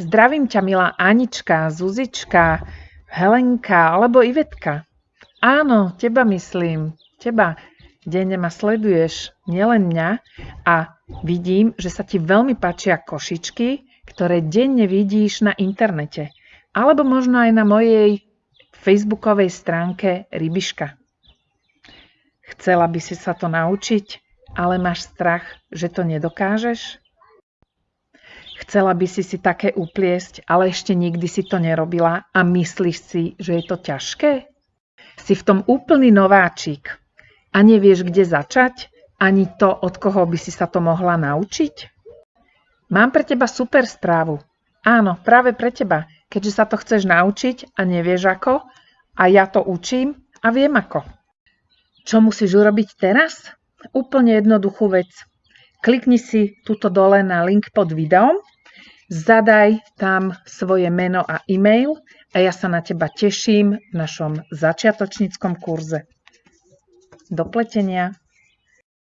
Zdravím ťa, milá Anička, Zuzička, Helenka alebo Ivetka. Áno, teba myslím. Teba. Denne ma sleduješ, nielen mňa. A vidím, že sa ti veľmi páčia košičky, ktoré denne vidíš na internete. Alebo možno aj na mojej facebookovej stránke Rybiška. Chcela by si sa to naučiť, ale máš strach, že to nedokážeš? Chcela by si si také upliesť, ale ešte nikdy si to nerobila a myslíš si, že je to ťažké? Si v tom úplný nováčik a nevieš, kde začať, ani to, od koho by si sa to mohla naučiť? Mám pre teba super správu. Áno, práve pre teba, keďže sa to chceš naučiť a nevieš ako, a ja to učím a viem ako. Čo musíš urobiť teraz? Úplne jednoduchú vec. Klikni si tuto dole na link pod videom, zadaj tam svoje meno a e-mail a ja sa na teba teším v našom začiatočníckom kurze. Do pletenia.